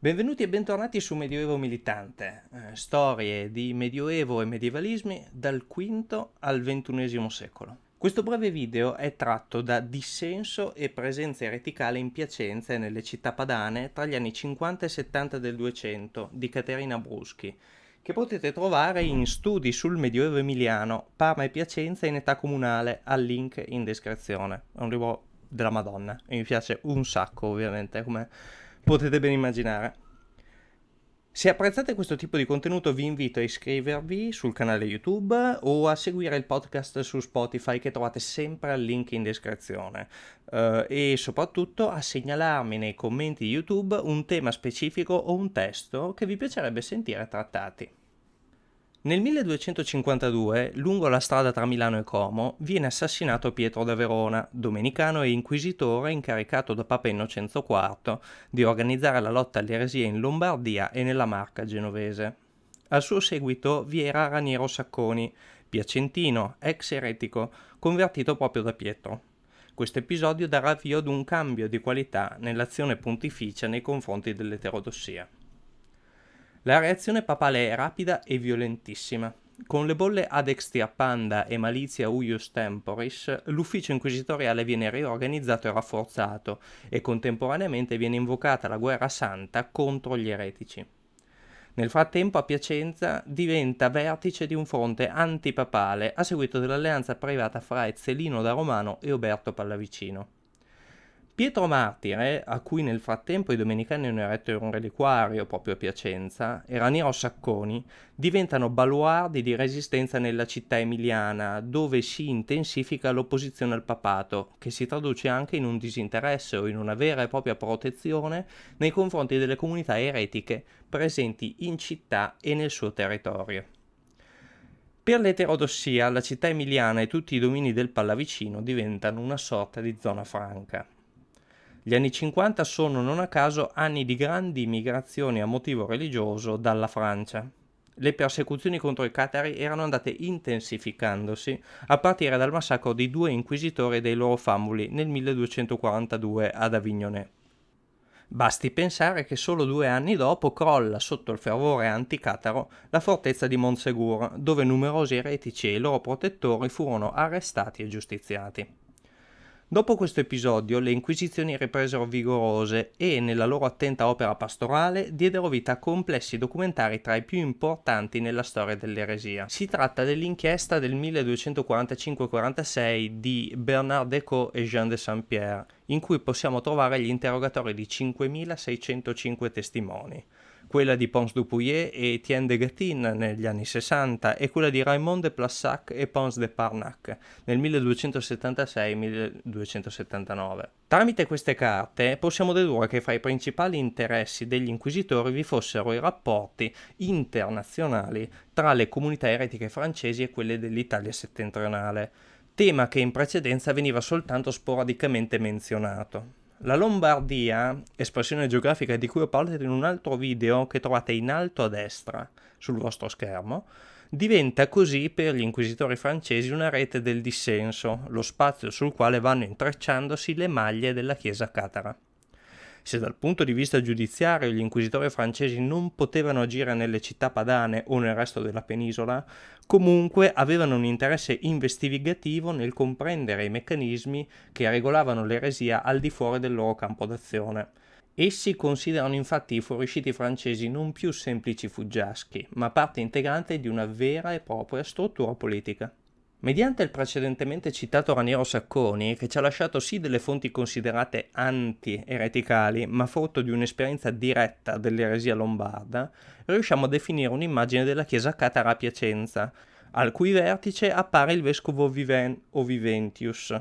Benvenuti e bentornati su Medioevo Militante, eh, storie di medioevo e medievalismi dal V al XXI secolo. Questo breve video è tratto da Dissenso e presenza ereticale in Piacenza e nelle città padane tra gli anni 50 e 70 del 200 di Caterina Bruschi, che potete trovare in Studi sul Medioevo Emiliano, Parma e Piacenza in età comunale, al link in descrizione. È un libro della Madonna e mi piace un sacco ovviamente come potete ben immaginare. Se apprezzate questo tipo di contenuto vi invito a iscrivervi sul canale YouTube o a seguire il podcast su Spotify che trovate sempre al link in descrizione uh, e soprattutto a segnalarmi nei commenti YouTube un tema specifico o un testo che vi piacerebbe sentire trattati. Nel 1252, lungo la strada tra Milano e Como, viene assassinato Pietro da Verona, domenicano e inquisitore incaricato da Papa Innocenzo IV di organizzare la lotta all'eresia in Lombardia e nella Marca genovese. Al suo seguito vi era Raniero Sacconi, piacentino, ex eretico, convertito proprio da Pietro. Questo episodio darà avvio ad un cambio di qualità nell'azione pontificia nei confronti dell'eterodossia. La reazione papale è rapida e violentissima. Con le bolle ad extirpanda e malizia uius temporis, l'ufficio inquisitoriale viene riorganizzato e rafforzato e contemporaneamente viene invocata la guerra santa contro gli eretici. Nel frattempo a Piacenza diventa vertice di un fronte antipapale a seguito dell'alleanza privata fra Ezzelino da Romano e Oberto Pallavicino. Pietro Martire, a cui nel frattempo i domenicani hanno eretto un reliquario proprio a Piacenza, e Raniero Sacconi diventano baluardi di resistenza nella città emiliana, dove si intensifica l'opposizione al papato, che si traduce anche in un disinteresse o in una vera e propria protezione nei confronti delle comunità eretiche presenti in città e nel suo territorio. Per l'eterodossia, la città emiliana e tutti i domini del Pallavicino diventano una sorta di zona franca. Gli anni 50 sono non a caso anni di grandi migrazioni a motivo religioso dalla Francia. Le persecuzioni contro i catari erano andate intensificandosi a partire dal massacro di due inquisitori e dei loro famuli nel 1242 ad Avignone. Basti pensare che solo due anni dopo crolla sotto il fervore anticataro la fortezza di Montsegur, dove numerosi eretici e i loro protettori furono arrestati e giustiziati. Dopo questo episodio le inquisizioni ripresero vigorose e, nella loro attenta opera pastorale, diedero vita a complessi documentari tra i più importanti nella storia dell'eresia. Si tratta dell'inchiesta del 1245-46 di Bernard Decaux e Jean de Saint-Pierre, in cui possiamo trovare gli interrogatori di 5605 testimoni quella di Pons Dupuyer e Etienne de Gattin negli anni 60 e quella di Raymond de Plassac e Pons de Parnac nel 1276-1279. Tramite queste carte possiamo dedurre che fra i principali interessi degli inquisitori vi fossero i rapporti internazionali tra le comunità eretiche francesi e quelle dell'Italia settentrionale, tema che in precedenza veniva soltanto sporadicamente menzionato. La Lombardia, espressione geografica di cui ho parlato in un altro video che trovate in alto a destra sul vostro schermo, diventa così per gli inquisitori francesi una rete del dissenso, lo spazio sul quale vanno intrecciandosi le maglie della Chiesa catara. Se dal punto di vista giudiziario gli inquisitori francesi non potevano agire nelle città padane o nel resto della penisola, comunque avevano un interesse investigativo nel comprendere i meccanismi che regolavano l'eresia al di fuori del loro campo d'azione. Essi considerano infatti i fuoriusciti francesi non più semplici fuggiaschi, ma parte integrante di una vera e propria struttura politica. Mediante il precedentemente citato Raniero Sacconi, che ci ha lasciato sì delle fonti considerate anti-ereticali, ma frutto di un'esperienza diretta dell'eresia lombarda, riusciamo a definire un'immagine della chiesa catara a Piacenza, al cui vertice appare il vescovo Viven o Viventius,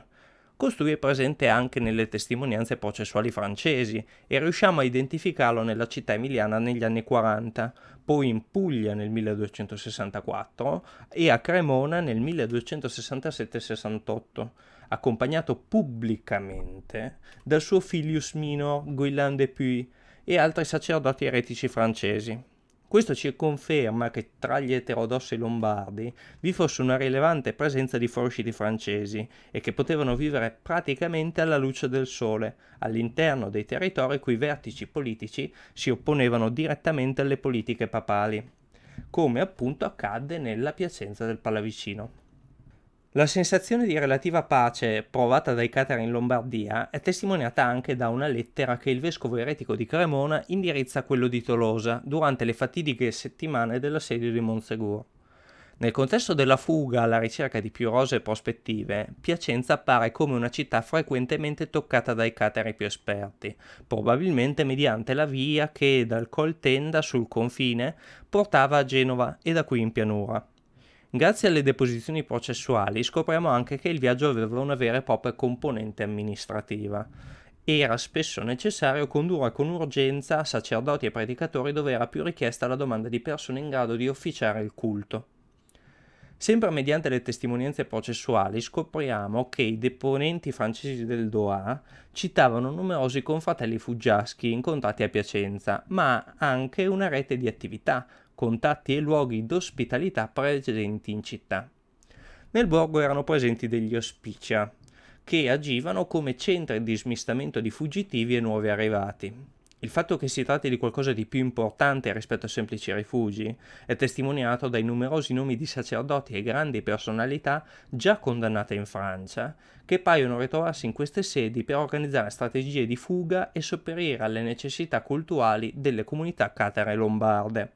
Costui è presente anche nelle testimonianze processuali francesi e riusciamo a identificarlo nella città emiliana negli anni 40, poi in Puglia nel 1264 e a Cremona nel 1267-68, accompagnato pubblicamente dal suo filius minor Guillain de Puy e altri sacerdoti eretici francesi. Questo ci conferma che tra gli eterodossi lombardi vi fosse una rilevante presenza di fuoriusciti francesi e che potevano vivere praticamente alla luce del sole, all'interno dei territori cui vertici politici si opponevano direttamente alle politiche papali, come appunto accadde nella Piacenza del Pallavicino. La sensazione di relativa pace provata dai catari in Lombardia è testimoniata anche da una lettera che il vescovo eretico di Cremona indirizza a quello di Tolosa durante le fatidiche settimane dell'assedio di Monsegur. Nel contesto della fuga alla ricerca di più rose prospettive, Piacenza appare come una città frequentemente toccata dai catari più esperti, probabilmente mediante la via che dal Col Tenda sul confine portava a Genova e da qui in pianura. Grazie alle deposizioni processuali scopriamo anche che il viaggio aveva una vera e propria componente amministrativa. Era spesso necessario condurre con urgenza sacerdoti e predicatori dove era più richiesta la domanda di persone in grado di officiare il culto. Sempre mediante le testimonianze processuali scopriamo che i deponenti francesi del Doha citavano numerosi confratelli fuggiaschi incontrati a Piacenza, ma anche una rete di attività, contatti e luoghi d'ospitalità presenti in città. Nel borgo erano presenti degli ospicia, che agivano come centri di smistamento di fuggitivi e nuovi arrivati. Il fatto che si tratti di qualcosa di più importante rispetto a semplici rifugi è testimoniato dai numerosi nomi di sacerdoti e grandi personalità già condannate in Francia, che paiono ritrovarsi in queste sedi per organizzare strategie di fuga e sopperire alle necessità culturali delle comunità catere lombarde.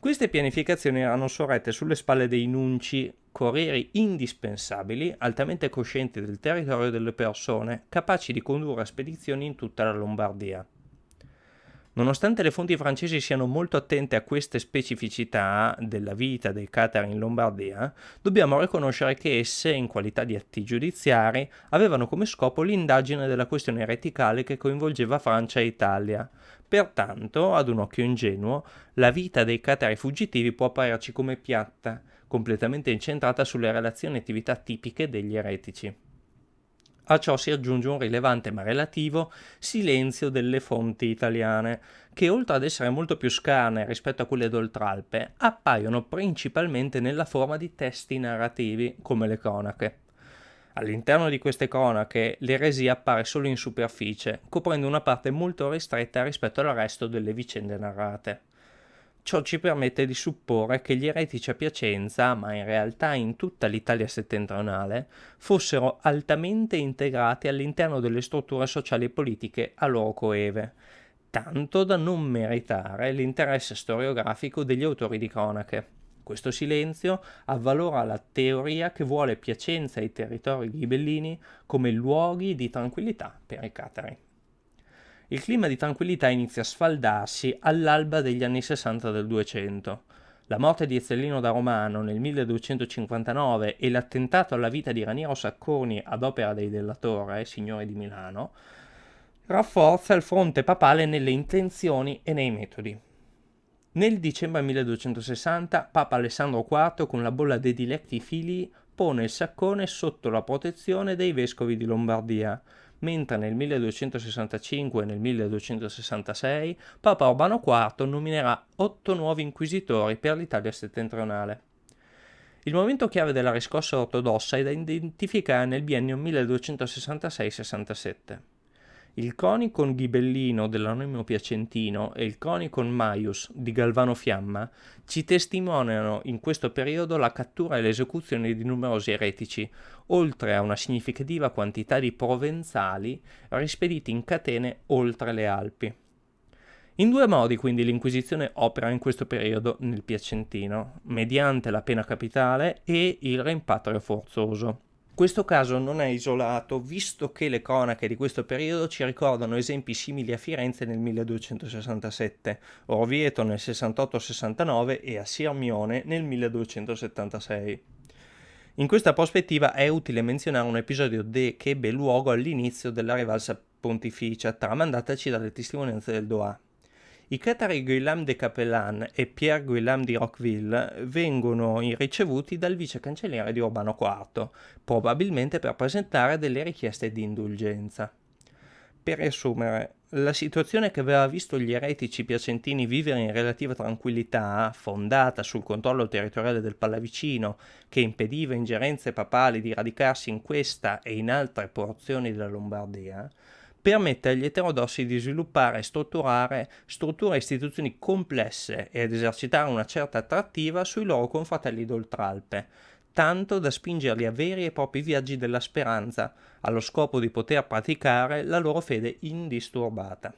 Queste pianificazioni erano sorrette sulle spalle dei nunci, corrieri indispensabili, altamente coscienti del territorio delle persone, capaci di condurre spedizioni in tutta la Lombardia. Nonostante le fonti francesi siano molto attente a queste specificità della vita dei catari in Lombardia, dobbiamo riconoscere che esse, in qualità di atti giudiziari, avevano come scopo l'indagine della questione ereticale che coinvolgeva Francia e Italia. Pertanto, ad un occhio ingenuo, la vita dei catari fuggitivi può apparirci come piatta, completamente incentrata sulle relazioni e attività tipiche degli eretici. A ciò si aggiunge un rilevante ma relativo silenzio delle fonti italiane, che oltre ad essere molto più scarne rispetto a quelle d'Oltralpe, appaiono principalmente nella forma di testi narrativi, come le cronache. All'interno di queste cronache l'eresia appare solo in superficie, coprendo una parte molto ristretta rispetto al resto delle vicende narrate. Ciò ci permette di supporre che gli eretici a Piacenza, ma in realtà in tutta l'Italia settentrionale, fossero altamente integrati all'interno delle strutture sociali e politiche a loro coeve, tanto da non meritare l'interesse storiografico degli autori di cronache. Questo silenzio avvalora la teoria che vuole Piacenza e i territori ghibellini come luoghi di tranquillità per i catari. Il clima di tranquillità inizia a sfaldarsi all'alba degli anni 60 del 200. La morte di Ezzellino da Romano nel 1259 e l'attentato alla vita di Raniero Sacconi ad opera dei Della Torre, signori di Milano, rafforza il fronte papale nelle intenzioni e nei metodi. Nel dicembre 1260 Papa Alessandro IV con la bolla dei diletti figli pone il Saccone sotto la protezione dei vescovi di Lombardia, mentre nel 1265 e nel 1266 Papa Urbano IV nominerà otto nuovi inquisitori per l'Italia settentrionale. Il momento chiave della riscossa ortodossa è da identificare nel biennio 1266-67. Il Conicon Ghibellino dell'anonimo piacentino e il Conicon Maius di Galvano Fiamma ci testimoniano in questo periodo la cattura e l'esecuzione di numerosi eretici, oltre a una significativa quantità di provenzali rispediti in catene oltre le Alpi. In due modi quindi l'Inquisizione opera in questo periodo nel Piacentino, mediante la pena capitale e il rimpatrio forzoso. Questo caso non è isolato, visto che le cronache di questo periodo ci ricordano esempi simili a Firenze nel 1267, Orvieto nel 68-69 e a Sirmione nel 1276. In questa prospettiva è utile menzionare un episodio de- che ebbe luogo all'inizio della rivalsa pontificia, tramandataci dalle testimonianze del Doha. I catari Guillaume de Capellan e Pierre Guillaume di Roqueville vengono ricevuti dal vice cancelliere di Urbano IV, probabilmente per presentare delle richieste di indulgenza. Per riassumere, La situazione che aveva visto gli eretici piacentini vivere in relativa tranquillità, fondata sul controllo territoriale del Pallavicino, che impediva ingerenze papali di radicarsi in questa e in altre porzioni della Lombardia, permette agli eterodossi di sviluppare e strutturare strutture e istituzioni complesse ed esercitare una certa attrattiva sui loro confratelli d'Oltralpe, tanto da spingerli a veri e propri viaggi della speranza, allo scopo di poter praticare la loro fede indisturbata.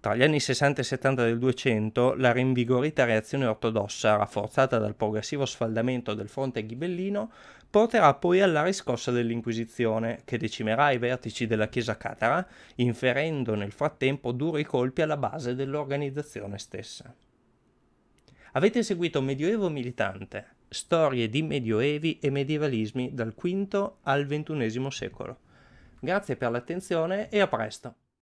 Tra gli anni 60 e 70 del 200, la rinvigorita reazione ortodossa, rafforzata dal progressivo sfaldamento del fronte ghibellino, porterà poi alla riscossa dell'Inquisizione, che decimerà i vertici della Chiesa catara, inferendo nel frattempo duri colpi alla base dell'organizzazione stessa. Avete seguito Medioevo Militante, storie di medioevi e medievalismi dal V al XXI secolo. Grazie per l'attenzione e a presto!